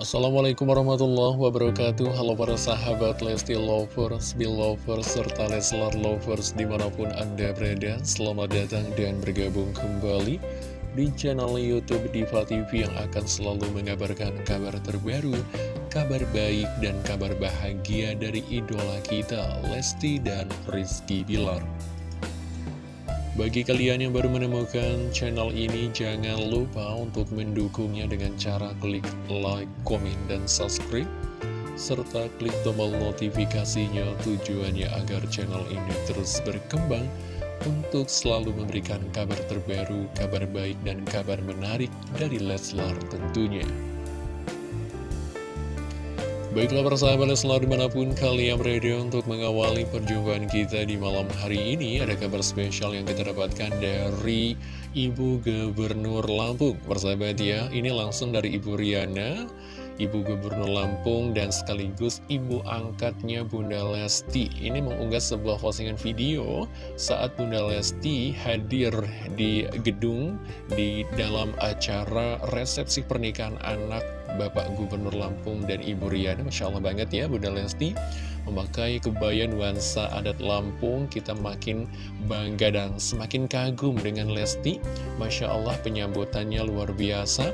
Assalamualaikum warahmatullahi wabarakatuh. Halo para sahabat Lesti Lovers, Belovers, serta Leslar Lovers di mana pun anda berada. Selamat datang dan bergabung kembali di channel Youtube Diva TV yang akan selalu mengabarkan kabar terbaru Kabar baik dan kabar bahagia dari idola kita Lesti dan Rizky Bilar bagi kalian yang baru menemukan channel ini, jangan lupa untuk mendukungnya dengan cara klik like, komen, dan subscribe. Serta klik tombol notifikasinya tujuannya agar channel ini terus berkembang untuk selalu memberikan kabar terbaru, kabar baik, dan kabar menarik dari Leslar tentunya. Baiklah persahabat selalu di mana pun kalian berada untuk mengawali perjumpaan kita di malam hari ini Ada kabar spesial yang kita dapatkan dari Ibu Gubernur Lampung. Persahabat ya, ini langsung dari Ibu Riana Ibu Gubernur Lampung dan sekaligus ibu angkatnya Bunda Lesti. Ini mengunggah sebuah postingan video saat Bunda Lesti hadir di gedung di dalam acara resepsi pernikahan anak Bapak Gubernur Lampung dan Ibu Riana. Masya Allah banget ya Bunda Lesti. Memakai kebaya nuansa adat Lampung Kita makin bangga dan semakin kagum dengan Lesti. Masya Allah penyambutannya luar biasa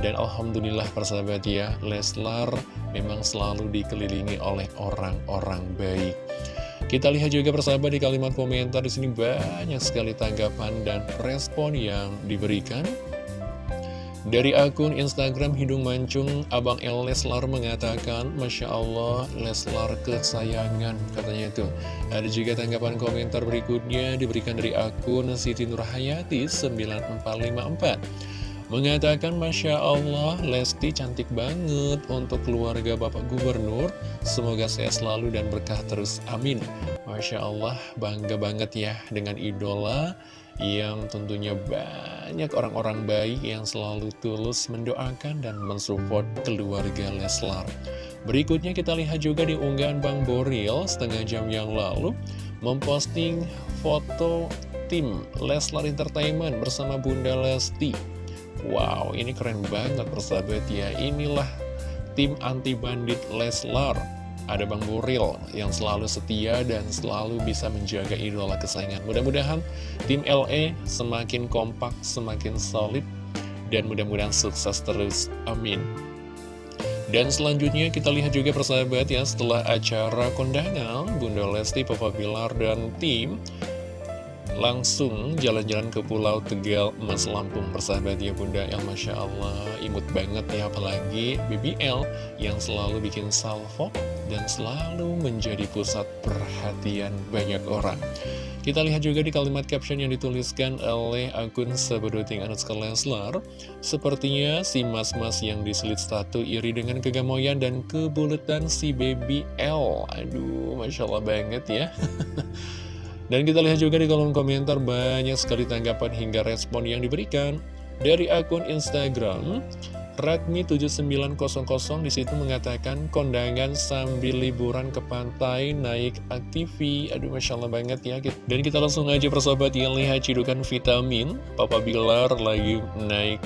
Dan Alhamdulillah persahabat ya Leslar memang selalu dikelilingi oleh orang-orang baik kita lihat juga persahabat di kalimat komentar di sini banyak sekali tanggapan dan respon yang diberikan. Dari akun Instagram Hidung Mancung, Abang El Leslar mengatakan, Masya Allah, Leslar kesayangan, katanya itu. Ada juga tanggapan komentar berikutnya diberikan dari akun Siti Nurhayati 9454. Mengatakan, Masya Allah, Lesti cantik banget untuk keluarga Bapak Gubernur. Semoga saya selalu dan berkah terus. Amin. Masya Allah, bangga banget ya dengan idola yang tentunya banyak orang-orang baik yang selalu tulus mendoakan dan mensupport keluarga Leslar. Berikutnya kita lihat juga di unggahan Bang Boril setengah jam yang lalu memposting foto tim Leslar Entertainment bersama Bunda Lesti. Wow, ini keren banget persahabat ya. Inilah tim anti bandit Leslar ada Bang Buril yang selalu setia dan selalu bisa menjaga idola kesayangan. Mudah-mudahan tim LE semakin kompak, semakin solid, dan mudah-mudahan sukses terus. Amin. Dan selanjutnya kita lihat juga persahabat ya setelah acara kondangan Bunda Lesti, Papa Bilar, dan tim langsung jalan-jalan ke Pulau Tegal Mas Lampung persahabat ya Bunda. El Masya Allah imut banget ya apalagi BBL yang selalu bikin salvo dan selalu menjadi pusat perhatian banyak orang. Kita lihat juga di kalimat caption yang dituliskan oleh akun Sabadoting Anuska Leslar. Sepertinya si mas-mas yang diselit statu iri dengan kegamoyan dan kebuletan si BBL aduh Masya Allah banget ya Dan kita lihat juga di kolom komentar banyak sekali tanggapan hingga respon yang diberikan dari akun Instagram Redmi7900 di situ mengatakan kondangan sambil liburan ke pantai naik aktivi Aduh Masya Allah banget ya. Dan kita langsung aja persahabat yang lihat cidukan vitamin. Papa Bilar lagi naik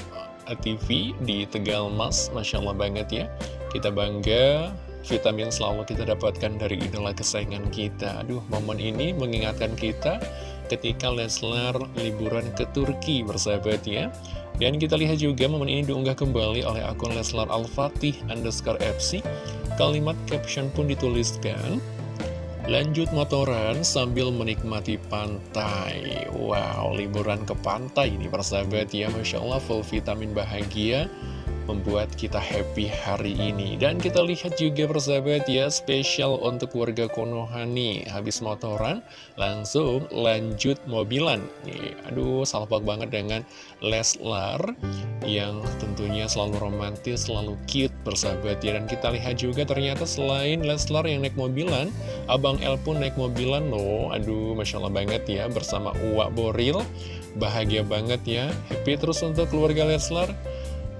aktivi di Tegal Mas. Masya Allah banget ya. Kita bangga vitamin selalu kita dapatkan dari idola kesayangan kita. Aduh, momen ini mengingatkan kita ketika Leslar liburan ke Turki bersahabat ya. Dan kita lihat juga momen ini diunggah kembali oleh akun Leslar Al-Fatih underscore FC. Kalimat caption pun dituliskan, Lanjut motoran sambil menikmati pantai Wow, liburan ke pantai ini persahabat ya Masya Allah full vitamin bahagia membuat kita happy hari ini. Dan kita lihat juga persahabat ya spesial untuk warga Konoha nih Habis motoran langsung lanjut mobilan. Nih, Aduh salpak banget dengan Leslar yang tentunya selalu romantis, selalu cute persahabat ya. Dan kita lihat juga ternyata selain Leslar yang naik mobilan Abang El pun naik mobilan loh. Aduh Masya Allah banget ya bersama Uwak Boril. Bahagia banget ya. Happy terus untuk keluarga Leslar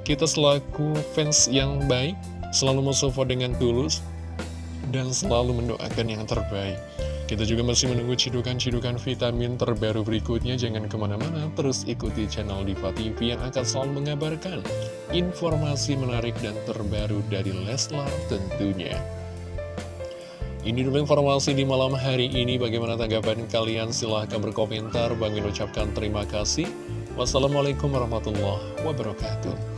kita selaku fans yang baik, selalu mensupport dengan tulus, dan selalu mendoakan yang terbaik. Kita juga masih menunggu cidukan-cidukan vitamin terbaru berikutnya. Jangan ke mana-mana, terus ikuti channel Diva TV yang akan selalu mengabarkan informasi menarik dan terbaru dari Leslar tentunya. Ini dulu informasi di malam hari ini. Bagaimana tanggapan kalian? Silahkan berkomentar. Bang ucapkan terima kasih. Wassalamualaikum warahmatullahi wabarakatuh.